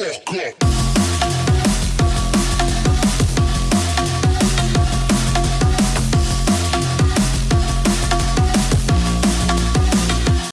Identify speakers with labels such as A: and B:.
A: fuck up.